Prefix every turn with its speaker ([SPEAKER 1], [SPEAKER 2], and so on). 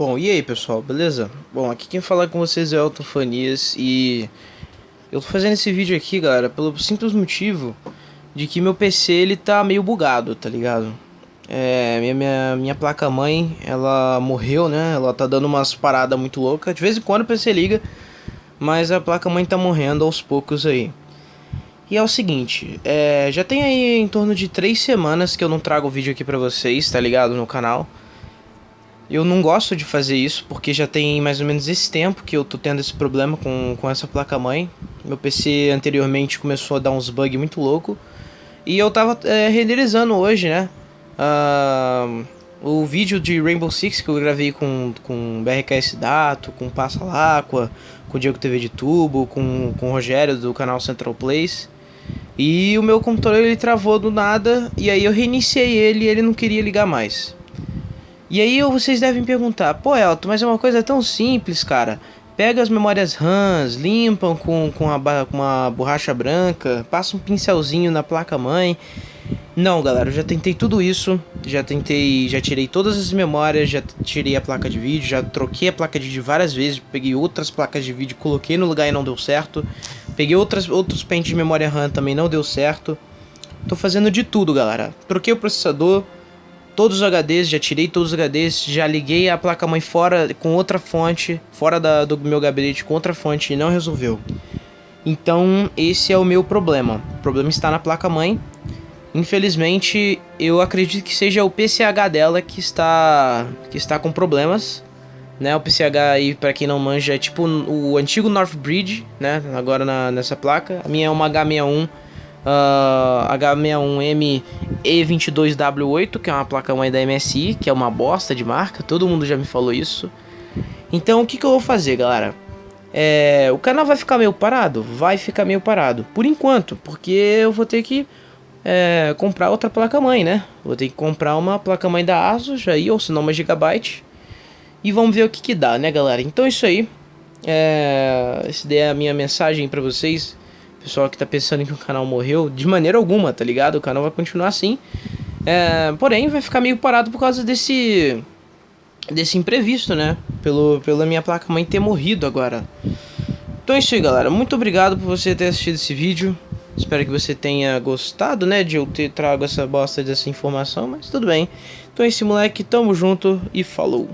[SPEAKER 1] Bom, e aí pessoal, beleza? Bom, aqui quem fala com vocês é o Elton Fanias e eu tô fazendo esse vídeo aqui, galera, pelo simples motivo de que meu PC ele tá meio bugado, tá ligado? É, minha, minha, minha placa-mãe, ela morreu, né? Ela tá dando umas paradas muito loucas. De vez em quando o PC liga, mas a placa-mãe tá morrendo aos poucos aí. E é o seguinte, é, já tem aí em torno de três semanas que eu não trago vídeo aqui pra vocês, tá ligado? No canal. Eu não gosto de fazer isso, porque já tem mais ou menos esse tempo que eu tô tendo esse problema com, com essa placa-mãe. Meu PC anteriormente começou a dar uns bugs muito louco. E eu tava é, renderizando hoje, né? Uh, o vídeo de Rainbow Six que eu gravei com, com BRKS Dato, com Passa Láqua, com Diego TV de Tubo, com, com o Rogério do canal Central Place. E o meu computador ele travou do nada, e aí eu reiniciei ele e ele não queria ligar mais. E aí vocês devem perguntar, pô Elton, mas é uma coisa tão simples, cara. Pega as memórias RAMs, limpam com, com, a, com uma borracha branca, passa um pincelzinho na placa-mãe. Não, galera, eu já tentei tudo isso, já tentei, já tirei todas as memórias, já tirei a placa de vídeo, já troquei a placa de vídeo várias vezes, peguei outras placas de vídeo, coloquei no lugar e não deu certo. Peguei outras, outros pentes de memória RAM também não deu certo. Tô fazendo de tudo, galera. Troquei o processador, todos os HDs, já tirei todos os HDs, já liguei a placa-mãe fora com outra fonte, fora da, do meu gabinete com outra fonte e não resolveu. Então esse é o meu problema. O problema está na placa-mãe. Infelizmente, eu acredito que seja o PCH dela que está que está com problemas, né? O PCH aí, para quem não manja, é tipo o antigo Northbridge, né? Agora na, nessa placa. A minha é uma H61 uh, H61M E22W8, que é uma placa-mãe da MSI, que é uma bosta de marca, todo mundo já me falou isso. Então o que, que eu vou fazer, galera? É, o canal vai ficar meio parado? Vai ficar meio parado, por enquanto, porque eu vou ter que é, comprar outra placa-mãe, né? Vou ter que comprar uma placa-mãe da ASUS aí, ou se não uma Gigabyte. E vamos ver o que que dá, né, galera? Então é isso aí. É, essa é a minha mensagem para vocês pessoal que tá pensando que o canal morreu, de maneira alguma, tá ligado? O canal vai continuar assim. É, porém, vai ficar meio parado por causa desse desse imprevisto, né? Pelo, pela minha placa-mãe ter morrido agora. Então é isso aí, galera. Muito obrigado por você ter assistido esse vídeo. Espero que você tenha gostado, né? De eu ter trago essa bosta dessa informação, mas tudo bem. Então é esse moleque, tamo junto e falou.